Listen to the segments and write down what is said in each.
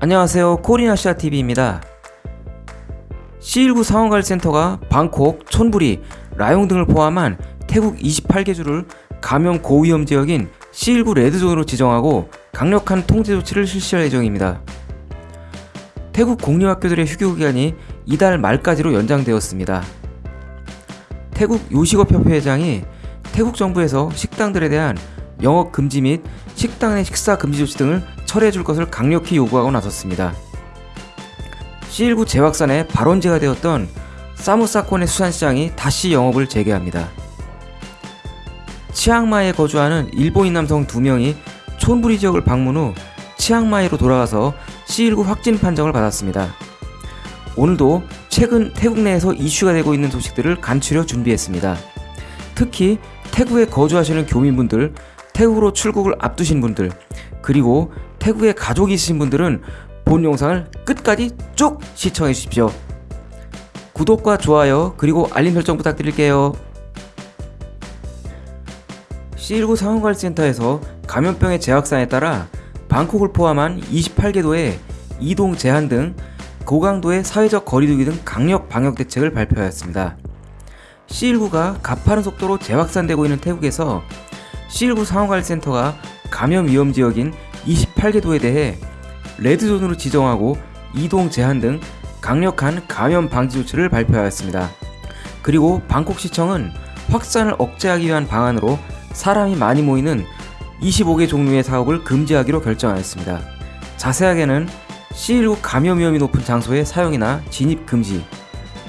안녕하세요 코리나시아TV입니다 C19 상황관리센터가 방콕, 촌부리, 라용 등을 포함한 태국 28개 주를 감염 고위험 지역인 C19 레드존으로 지정하고 강력한 통제 조치를 실시할 예정입니다. 태국 공립학교들의 휴교 기간이 이달 말까지로 연장되었습니다. 태국 요식업협회 회장이 태국 정부에서 식당들에 대한 영업 금지 및 식당 내 식사 금지 조치 등을 철회해 줄 것을 강력히 요구하고 나섰습니다. C19 재확산의 발원제가 되었던 사무 사건의 수산시장이 다시 영업을 재개합니다. 치앙마이에 거주하는 일본인 남성 2명이 촌부리 지역을 방문 후 치앙마이로 돌아가서 C19 확진 판정을 받았습니다. 오늘도 최근 태국 내에서 이슈가 되고 있는 소식들을 간추려 준비했습니다. 특히 태국에 거주하시는 교민분들, 태국으로 출국을 앞두신 분들, 그리고 태국에 가족이 있으신 분들은 본 영상을 끝까지 쭉 시청해 주십시오. 구독과 좋아요 그리고 알림 설정 부탁드릴게요. C19 상황관리센터에서 감염병의 재확산에 따라 방콕을 포함한 28개 도의 이동 제한 등 고강도의 사회적 거리두기 등 강력 방역 대책을 발표하였습니다. C19가 가파른 속도로 재확산되고 있는 태국에서 C19 상황관리센터가 감염 위험 지역인 28개 도에 대해 레드존으로 지정하고 이동 제한 등 강력한 감염 방지 조치를 발표하였습니다. 그리고 방콕시청은 확산을 억제하기 위한 방안으로 사람이 많이 모이는 25개 종류의 사업을 금지하기로 결정하였습니다. 자세하게는 C19 감염 위험이 높은 장소의 사용이나 진입 금지,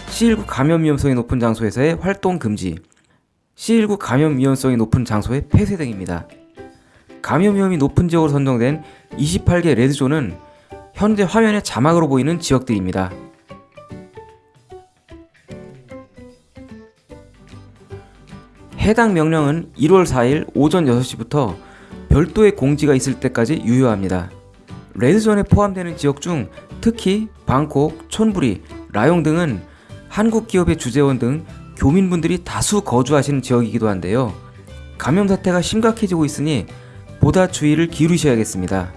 C19 감염 위험성이 높은 장소에서의 활동 금지, C19 감염 위험성이 높은 장소의 폐쇄 등입니다. 감염 위험이 높은 지역으로 선정된 28개 레드존은 현재 화면에 자막으로 보이는 지역들입니다. 해당 명령은 1월 4일 오전 6시부터 별도의 공지가 있을 때까지 유효합니다. 레드존에 포함되는 지역 중 특히 방콕, 촌부리, 라용 등은 한국 기업의 주재원 등 교민분들이 다수 거주하시는 지역이기도 한데요. 감염 사태가 심각해지고 있으니 보다 주의를 기울이셔야겠습니다.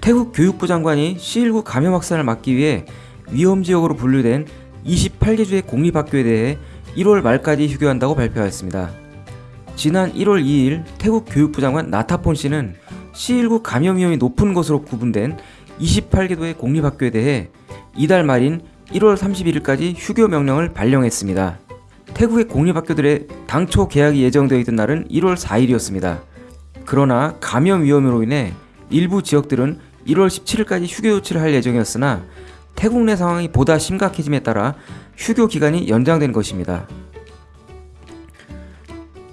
태국 교육부 장관이 C19 감염 확산을 막기 위해 위험지역으로 분류된 28개 주의 공립학교에 대해 1월 말까지 휴교한다고 발표하였습니다. 지난 1월 2일 태국 교육부 장관 나타폰 씨는 C19 감염 위험이 높은 것으로 구분된 28개 도의 공립학교에 대해 이달 말인 1월 31일까지 휴교 명령을 발령했습니다. 태국의 공립학교들의 당초 개학이 예정되어 있던 날은 1월 4일이었습니다. 그러나 감염 위험으로 인해 일부 지역들은 1월 17일까지 휴교 조치를 할 예정이었으나 태국 내 상황이 보다 심각해짐에 따라 휴교 기간이 연장된 것입니다.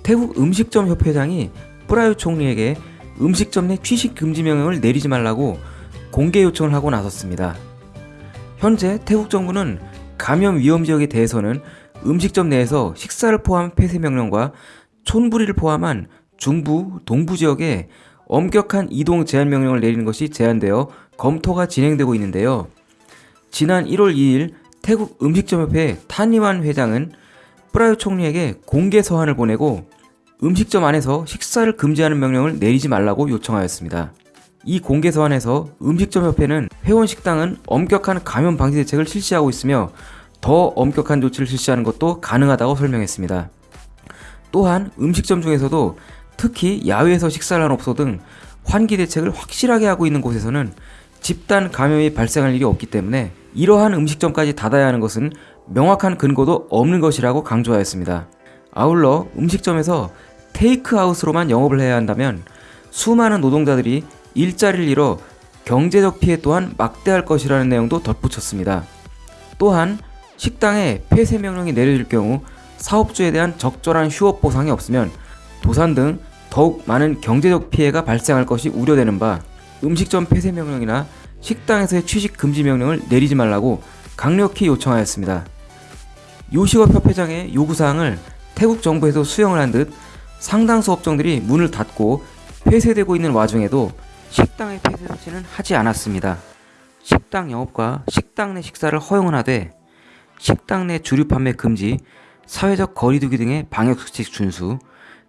태국 음식점 협회장이 뿌라유 총리에게 음식점 내 취식 금지 명령을 내리지 말라고 공개 요청을 하고 나섰습니다. 현재 태국 정부는 감염 위험 지역에 대해서는 음식점 내에서 식사를 포함한 폐쇄 명령과 촌부리를 포함한 중부, 동부 지역에 엄격한 이동 제한 명령을 내리는 것이 제한되어 검토가 진행되고 있는데요. 지난 1월 2일 태국 음식점협회 타니완 회장은 프라유 총리에게 공개 서한을 보내고 음식점 안에서 식사를 금지하는 명령을 내리지 말라고 요청하였습니다. 이 공개 서한에서 음식점협회는 회원 식당은 엄격한 감염 방지 대책을 실시하고 있으며 더 엄격한 조치를 실시하는 것도 가능하다고 설명했습니다. 또한 음식점 중에서도 특히 야외에서 식사를 한 업소 등 환기 대책을 확실하게 하고 있는 곳에서는 집단 감염이 발생할 일이 없기 때문에 이러한 음식점까지 닫아야 하는 것은 명확한 근거도 없는 것이라고 강조하였습니다. 아울러 음식점에서 테이크아웃으로만 영업을 해야 한다면 수많은 노동자들이 일자리를 잃어 경제적 피해 또한 막대할 것이라는 내용도 덧붙였습니다. 또한 식당에 폐쇄 명령이 내려질 경우 사업주에 대한 적절한 휴업 보상이 없으면 도산 등 더욱 많은 경제적 피해가 발생할 것이 우려되는 바 음식점 폐쇄 명령이나 식당에서의 취식 금지 명령을 내리지 말라고 강력히 요청하였습니다. 요식업협회장의 요구사항을 태국 정부에서 수용을 한 듯 상당수 업종들이 문을 닫고 폐쇄되고 있는 와중에도 식당의 폐쇄 조치는 하지 않았습니다. 식당 영업과 식당 내 식사를 허용을 하되 식당 내 주류 판매 금지, 사회적 거리두기 등의 방역수칙 준수,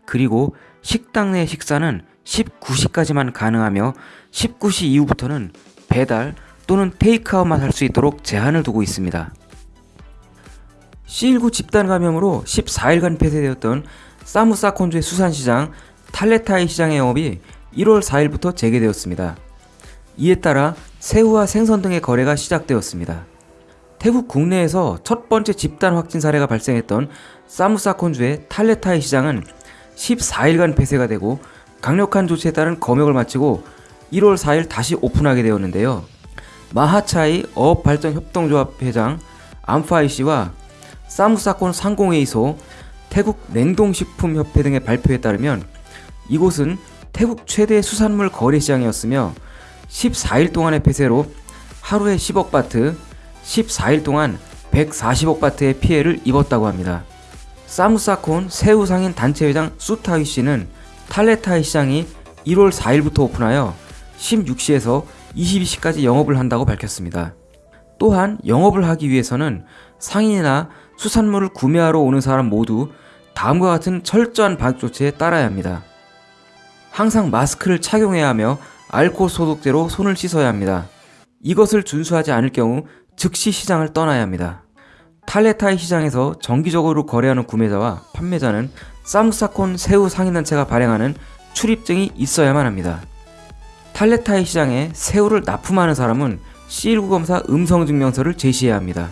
그리고 식당 내 식사는 19시까지만 가능하며 19시 이후부터는 배달 또는 테이크아웃만 할 수 있도록 제한을 두고 있습니다. C19 집단 감염으로 14일간 폐쇄되었던 사무사콘주의 수산시장 탈레타이 시장의 영업이 1월 4일부터 재개되었습니다. 이에 따라 새우와 생선 등의 거래가 시작되었습니다. 태국 국내에서 첫 번째 집단 확진 사례가 발생했던 사무사콘주의 탈레타이 시장은 14일간 폐쇄가 되고 강력한 조치에 따른 검역을 마치고 1월 4일 다시 오픈하게 되었는데요. 마하차이 어업발전협동조합 회장 암파이 씨와 사무사콘 상공회의소 태국 냉동식품협회 등의 발표에 따르면 이곳은 태국 최대 수산물 거래 시장이었으며 14일 동안의 폐쇄로 하루에 10억 바트, 14일 동안 140억 바트의 피해를 입었다고 합니다. 사무사콘 새우 상인 단체 회장 수타위 씨는 탈레타이 시장이 1월 4일부터 오픈하여 16시에서 22시까지 영업을 한다고 밝혔습니다. 또한 영업을 하기 위해서는 상인이나 수산물을 구매하러 오는 사람 모두 다음과 같은 철저한 방역 조치에 따라야 합니다. 항상 마스크를 착용해야 하며 알코올 소독제로 손을 씻어야 합니다. 이것을 준수하지 않을 경우 즉시 시장을 떠나야 합니다. 탈레타이 시장에서 정기적으로 거래하는 구매자와 판매자는 사무사콘 새우 상인단체가 발행하는 출입증이 있어야만 합니다. 탈레타이 시장에 새우를 납품하는 사람은 C19 검사 음성 증명서를 제시해야 합니다.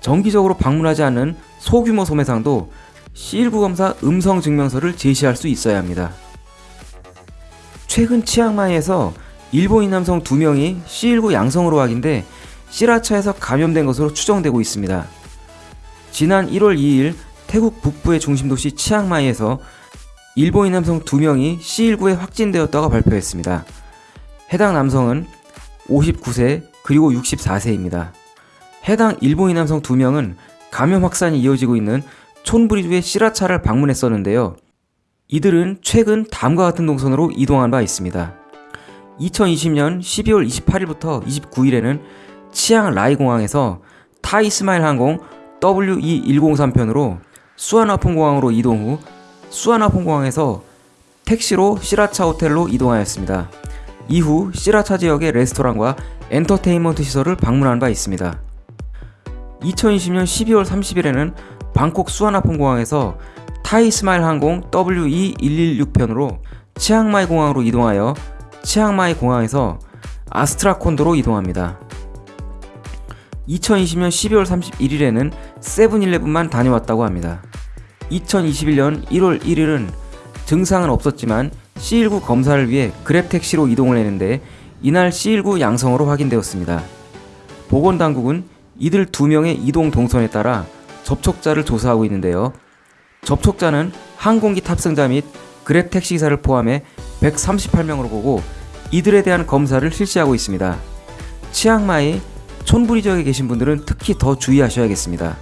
정기적으로 방문하지 않는 소규모 소매상도 C19 검사 음성 증명서를 제시할 수 있어야 합니다. 최근 치앙마이에서 일본인 남성 2명이 C19 양성으로 확인돼 시라차에서 감염된 것으로 추정되고 있습니다. 지난 1월 2일 태국 북부의 중심도시 치앙마이에서 일본인 남성 2명이 C19에 확진되었다고 발표했습니다. 해당 남성은 59세 그리고 64세입니다. 해당 일본인 남성 2명은 감염 확산이 이어지고 있는 촌브리주의 시라차를 방문했었는데요. 이들은 최근 다음과 같은 동선으로 이동한 바 있습니다. 2020년 12월 28일부터 29일에는 치앙 라이 공항에서 타이 스마일 항공 WE103편으로 수아나폰 공항으로 이동 후 수아나폰 공항에서 택시로 시라차 호텔로 이동하였습니다. 이후 시라차 지역의 레스토랑과 엔터테인먼트 시설을 방문한 바 있습니다. 2020년 12월 30일에는 방콕 수아나폰 공항에서 타이 스마일 항공 WE116편으로 치앙마이 공항으로 이동하여 치앙마이 공항에서 아스트라콘도로 이동합니다. 2020년 12월 31일에는 세븐일레븐만 다녀왔다고 합니다. 2021년 1월 1일은 증상은 없었지만 C19 검사를 위해 그랩 택시로 이동을 했는데 이날 C19 양성으로 확인되었습니다. 보건당국은 이들 두 명의 이동 동선에 따라 접촉자를 조사하고 있는데요. 접촉자는 항공기 탑승자 및 그랩 택시기사를 포함해 138명으로 보고 이들에 대한 검사를 실시하고 있습니다. 치앙마이 촌부리 지역에 계신 분들은 특히 더 주의하셔야겠습니다.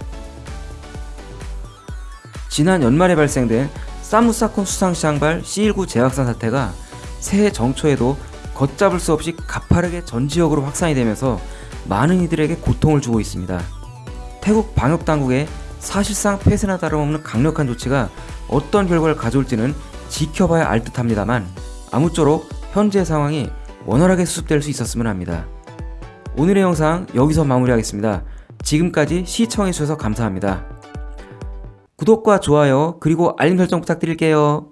지난 연말에 발생된 사무사콘 수상시장발 C19 재확산 사태가 새해 정초에도 걷잡을 수 없이 가파르게 전 지역으로 확산이 되면서 많은 이들에게 고통을 주고 있습니다. 태국 방역당국의 사실상 폐쇄나 다름없는 강력한 조치가 어떤 결과를 가져올지는 지켜봐야 알 듯합니다만 아무쪼록 현재 상황이 원활하게 수습될 수 있었으면 합니다. 오늘의 영상 여기서 마무리하겠습니다. 지금까지 시청해주셔서 감사합니다. 구독과 좋아요 그리고 알림 설정 부탁드릴게요.